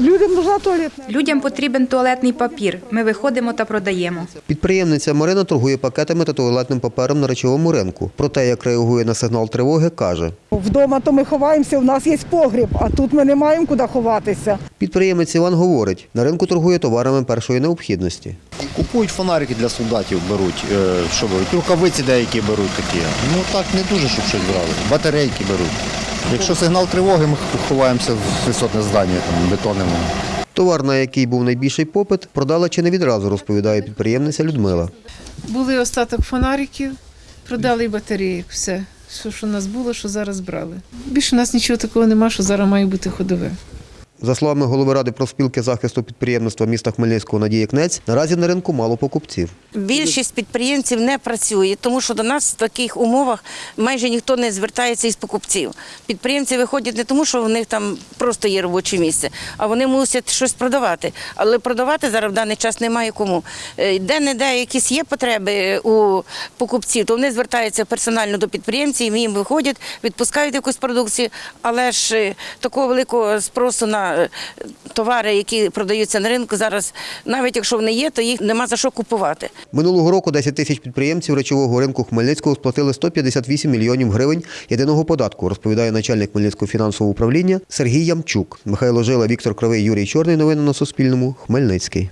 людям нужна туалетна. Людям потрібен туалетний папір. Ми виходимо та продаємо. Підприємниця Марина торгує пакетами та туалетним папером на речовому ринку. Про те, як реагує на сигнал тривоги, каже. Вдома то ми ховаємося, у нас є погріб, а тут ми не маємо куди ховатися. Підприємець Іван говорить, на ринку торгує товарами першої необхідності. Купують фонарики для солдатів, беруть. Е, Що беруть? Рукавиці деякі беруть такі. Ну так не дуже, щоб щось брали. Батарейки беруть. Якщо сигнал тривоги, ми ховаємося в висотне здання, там бетонному. Товар, на який був найбільший попит, продала чи не відразу, розповідає підприємниця Людмила. Були остаток фонариків, продали і батареї, Все, що, що у нас було, що зараз брали. Більше у нас нічого такого нема, що зараз має бути ходове. За словами голови ради профспілки захисту підприємництва міста Хмельницького Надії Кнець, наразі на ринку мало покупців. Більшість підприємців не працює, тому що до нас в таких умовах майже ніхто не звертається із покупців. Підприємці виходять не тому, що в них там просто є робоче місце, а вони мусять щось продавати. Але продавати зараз в даний час немає кому. Е, Де-не-де якісь є потреби у покупців, то вони звертаються персонально до підприємців, їм виходять, відпускають якусь продукцію, але ж е, такого великого спросу на е, товари, які продаються на ринку, зараз, навіть якщо вони є, то їх нема за що купувати. Минулого року 10 тисяч підприємців речового ринку Хмельницького сплатили 158 мільйонів гривень єдиного податку, розповідає начальник Хмельницького фінансового управління Сергій Ямчук. Михайло Жила, Віктор Кривий, Юрій Чорний. Новини на Суспільному. Хмельницький.